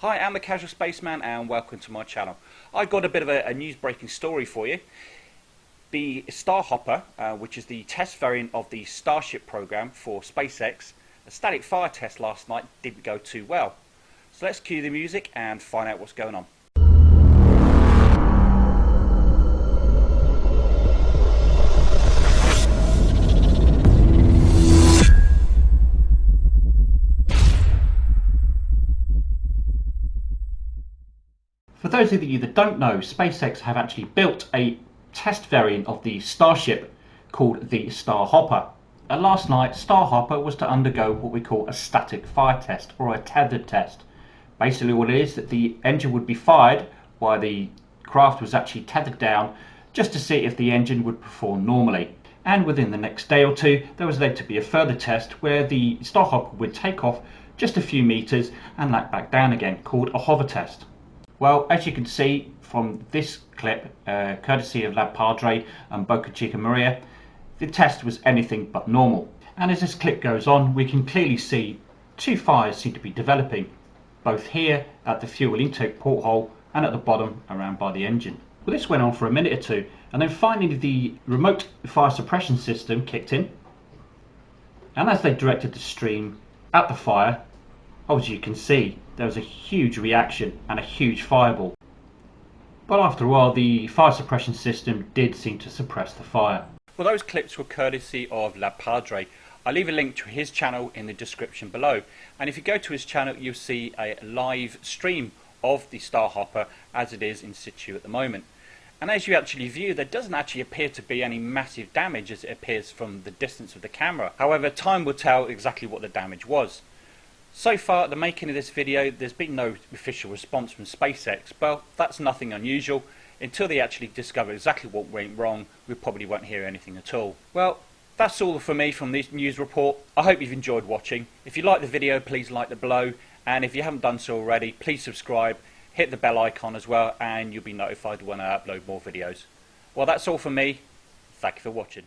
Hi, I'm the Casual Spaceman and welcome to my channel. I've got a bit of a, a news breaking story for you. The Starhopper, uh, which is the test variant of the Starship program for SpaceX, a static fire test last night didn't go too well. So let's cue the music and find out what's going on. For those of you that don't know, SpaceX have actually built a test variant of the Starship called the Starhopper. And uh, last night, Starhopper was to undergo what we call a static fire test or a tethered test. Basically what it is that the engine would be fired while the craft was actually tethered down just to see if the engine would perform normally. And within the next day or two, there was then to be a further test where the Starhopper would take off just a few meters and land back down again, called a hover test. Well, as you can see from this clip, uh, courtesy of Lab Padre and Boca Chica Maria, the test was anything but normal. And as this clip goes on, we can clearly see two fires seem to be developing, both here at the fuel intake porthole and at the bottom around by the engine. Well, this went on for a minute or two, and then finally the remote fire suppression system kicked in. And as they directed the stream at the fire, as you can see, there was a huge reaction and a huge fireball. But after a while, the fire suppression system did seem to suppress the fire. Well, those clips were courtesy of Lab Padre. I'll leave a link to his channel in the description below. And if you go to his channel, you'll see a live stream of the Starhopper as it is in situ at the moment. And as you actually view, there doesn't actually appear to be any massive damage as it appears from the distance of the camera. However, time will tell exactly what the damage was. So far at the making of this video there's been no official response from SpaceX, but that's nothing unusual. Until they actually discover exactly what went wrong, we probably won't hear anything at all. Well, that's all for me from this news report. I hope you've enjoyed watching. If you like the video, please like the below. And if you haven't done so already, please subscribe, hit the bell icon as well, and you'll be notified when I upload more videos. Well, that's all for me. Thank you for watching.